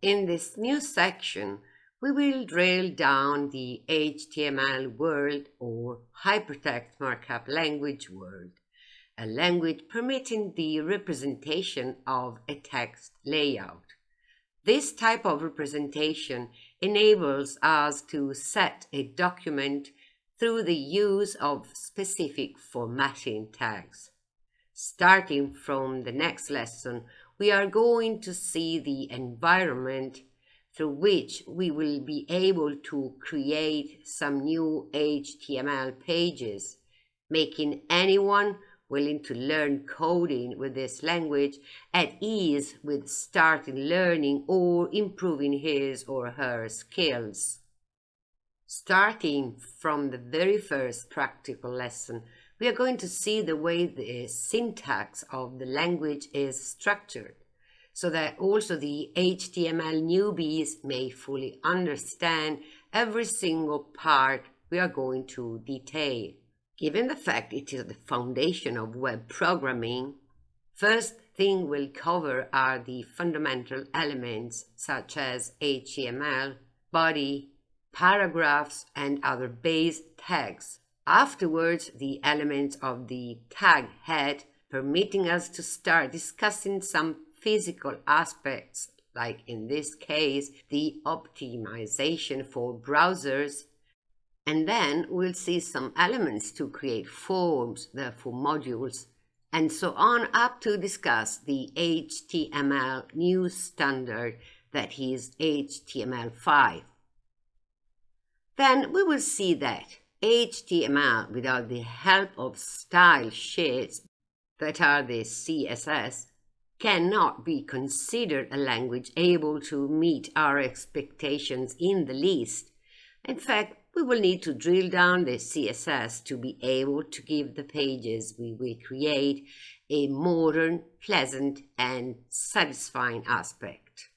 In this new section, we will drill down the HTML world or hypertext markup language world, a language permitting the representation of a text layout. This type of representation enables us to set a document through the use of specific formatting tags. Starting from the next lesson, we are going to see the environment through which we will be able to create some new HTML pages, making anyone willing to learn coding with this language at ease with starting learning or improving his or her skills. Starting from the very first practical lesson, we are going to see the way the syntax of the language is structured so that also the HTML newbies may fully understand every single part we are going to detail. Given the fact it is the foundation of web programming, first thing we'll cover are the fundamental elements such as HTML, body, paragraphs, and other base tags. Afterwards, the elements of the tag head permitting us to start discussing some physical aspects, like in this case, the optimization for browsers. And then we'll see some elements to create forms, therefore modules, and so on up to discuss the HTML new standard that is HTML5. Then we will see that HTML without the help of style sheets that are the CSS cannot be considered a language able to meet our expectations in the least. In fact, we will need to drill down the CSS to be able to give the pages we will create a modern, pleasant, and satisfying aspect.